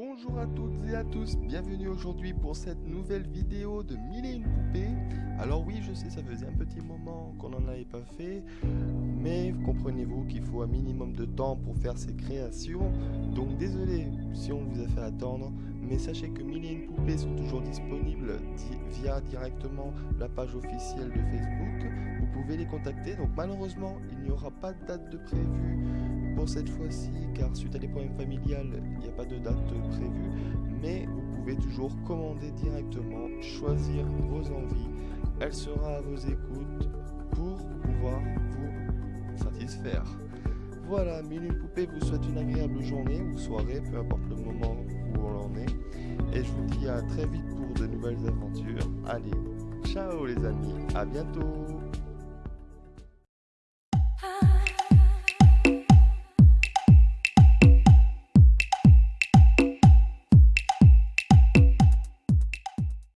Bonjour à toutes et à tous, bienvenue aujourd'hui pour cette nouvelle vidéo de Mille et une poupées. Alors oui, je sais, ça faisait un petit moment qu'on n'en avait pas fait, mais comprenez-vous qu'il faut un minimum de temps pour faire ces créations. Donc désolé si on vous a fait attendre, mais sachez que Mille et une poupées sont toujours disponibles via directement la page officielle de Facebook. Vous pouvez les contacter, donc malheureusement, il n'y aura pas de date de prévue cette fois-ci, car suite à des problèmes familiales, il n'y a pas de date prévue, mais vous pouvez toujours commander directement, choisir vos envies, elle sera à vos écoutes pour pouvoir vous satisfaire. Voilà, Mille Poupée vous souhaite une agréable journée ou soirée, peu importe le moment où on en est, et je vous dis à très vite pour de nouvelles aventures. Allez, ciao les amis, à bientôt